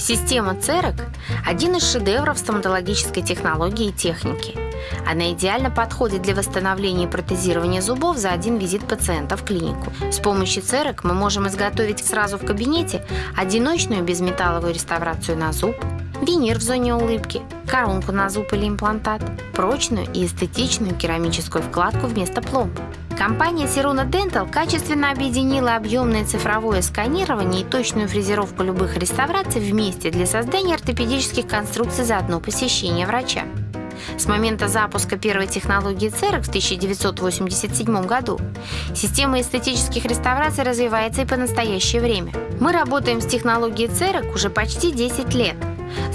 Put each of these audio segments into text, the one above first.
Система ЦЕРОК – один из шедевров стоматологической технологии и техники. Она идеально подходит для восстановления и протезирования зубов за один визит пациента в клинику. С помощью ЦЕРОК мы можем изготовить сразу в кабинете одиночную безметалловую реставрацию на зуб, винир в зоне улыбки, коронку на зуб или имплантат, прочную и эстетичную керамическую вкладку вместо пломб. Компания Siruna Dental качественно объединила объемное цифровое сканирование и точную фрезеровку любых реставраций вместе для создания ортопедических конструкций за одно посещение врача. С момента запуска первой технологии ЦЕРОК в 1987 году система эстетических реставраций развивается и по настоящее время. Мы работаем с технологией ЦЕРОК уже почти 10 лет –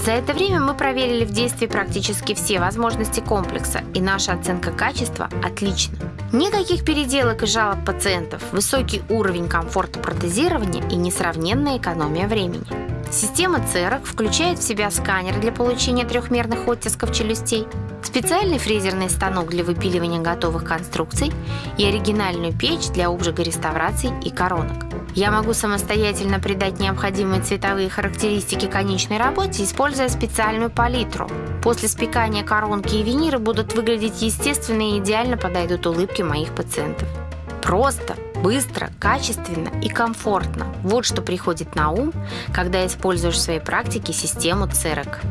за это время мы проверили в действии практически все возможности комплекса, и наша оценка качества отлична. Никаких переделок и жалоб пациентов, высокий уровень комфорта протезирования и несравненная экономия времени. Система ЦЕРОК включает в себя сканер для получения трехмерных оттисков челюстей, специальный фрезерный станок для выпиливания готовых конструкций и оригинальную печь для обжига реставраций и коронок. Я могу самостоятельно придать необходимые цветовые характеристики конечной работе, используя специальную палитру. После спекания коронки и виниры будут выглядеть естественно и идеально подойдут улыбки моих пациентов. Просто, быстро, качественно и комфортно. Вот что приходит на ум, когда используешь в своей практике систему ЦЕРОК.